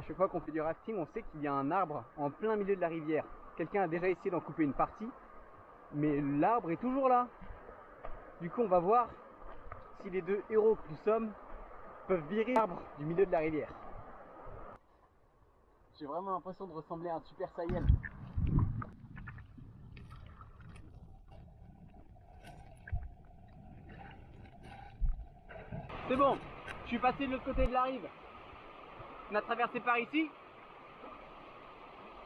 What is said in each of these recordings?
à chaque fois qu'on fait du rafting, on sait qu'il y a un arbre en plein milieu de la rivière. Quelqu'un a déjà essayé d'en couper une partie, mais l'arbre est toujours là. Du coup, on va voir si les deux héros que nous sommes peuvent virer l'arbre du milieu de la rivière. J'ai vraiment l'impression de ressembler à un super saiyan. C'est bon, je suis passé de l'autre côté de la rive. On a traversé par ici.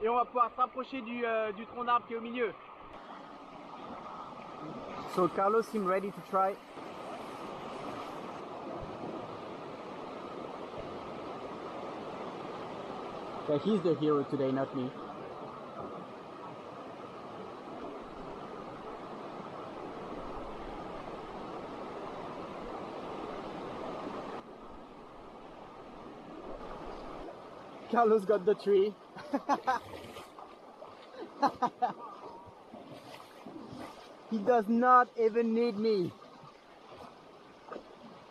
Et on va pouvoir s'approcher du, euh, du tronc d'arbre qui est au milieu. So Carlos seems ready to try. Yeah, he's the hero today, not me. Carlos got the tree. he does not even need me.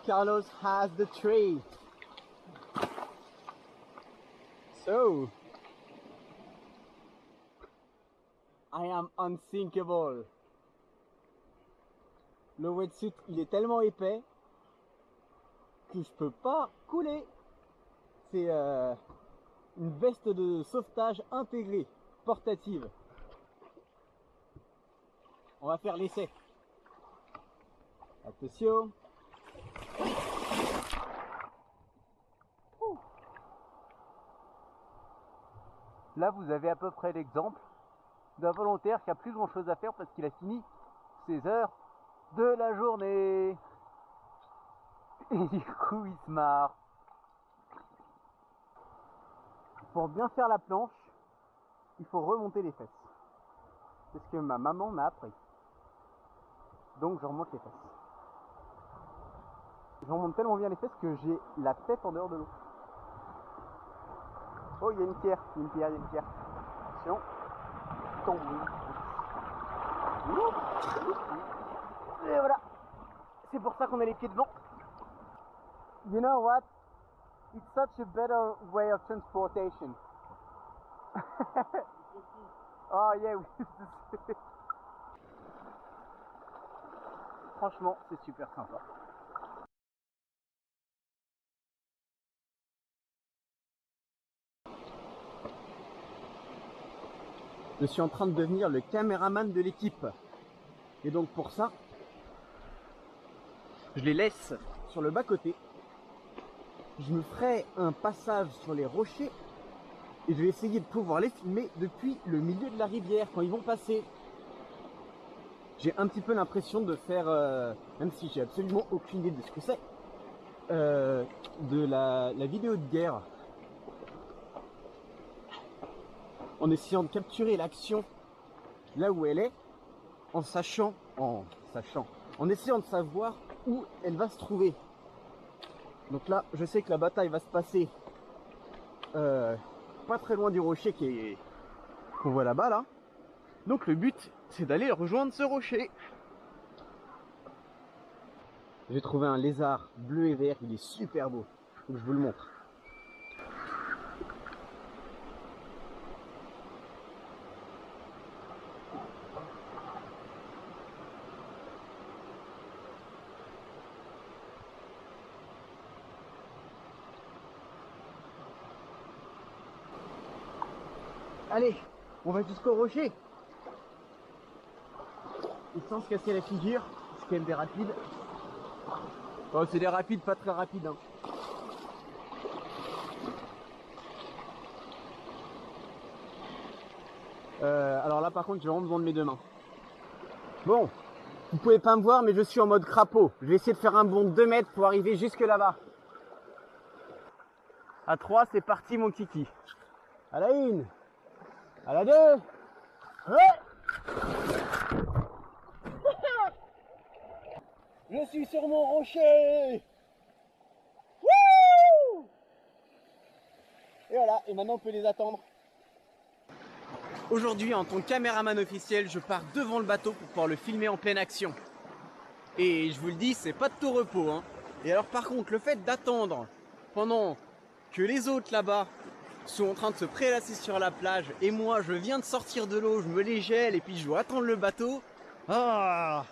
Carlos has the tree. So, I am unsinkable. Le wetsuit, il est tellement épais que je peux pas couler. C'est euh, une veste de sauvetage intégrée, portative. On va faire l'essai. Attention. Là, vous avez à peu près l'exemple d'un volontaire qui a plus grand chose à faire parce qu'il a fini ses heures de la journée. Et du coup, il se marre. Pour bien faire la planche, il faut remonter les fesses. C'est ce que ma maman m'a appris. Donc je remonte les fesses. Je remonte tellement bien les fesses que j'ai la tête en dehors de l'eau. Oh, il y a une pierre, il y a une pierre, il y a une pierre. Attention. Tombe. Et voilà. C'est pour ça qu'on a les pieds devant. You know what? It's such a better way of transportation. oh yeah. Franchement, c'est super sympa. Je suis en train de devenir le caméraman de l'équipe. Et donc pour ça, je les laisse sur le bas-côté. Je me ferai un passage sur les rochers et je vais essayer de pouvoir les filmer depuis le milieu de la rivière quand ils vont passer. J'ai un petit peu l'impression de faire, euh, même si j'ai absolument aucune idée de ce que c'est, euh, de la, la vidéo de guerre. En essayant de capturer l'action là où elle est, en sachant, en sachant, en essayant de savoir où elle va se trouver. Donc là, je sais que la bataille va se passer euh, pas très loin du rocher qu'on voit là-bas là. Donc le but, c'est d'aller rejoindre ce rocher. J'ai trouvé un lézard bleu et vert, il est super beau. Que je vous le montre. Allez, on va jusqu'au rocher. Il sans se casser la figure, c'est quand même des rapides. Oh, c'est des rapides pas très rapides. Hein. Euh, alors là par contre j'ai vraiment besoin de mes deux mains. Bon, vous pouvez pas me voir mais je suis en mode crapaud. Je vais essayer de faire un bond de 2 mètres pour arriver jusque là-bas. À 3 c'est parti mon kiki. À la une, à la deux, ouais Je suis sur mon rocher Wouh Et voilà, et maintenant on peut les attendre. Aujourd'hui, en tant que caméraman officiel, je pars devant le bateau pour pouvoir le filmer en pleine action. Et je vous le dis, c'est pas de tout repos. Hein. Et alors par contre, le fait d'attendre pendant que les autres là-bas sont en train de se prélasser sur la plage. Et moi je viens de sortir de l'eau, je me les gèle et puis je dois attendre le bateau. Ah.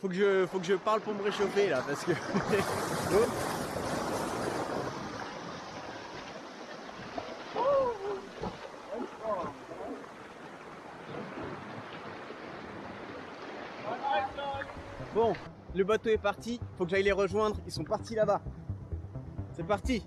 Faut que je faut que je parle pour me réchauffer là parce que Bon, le bateau est parti, faut que j'aille les rejoindre, ils sont partis là-bas. C'est parti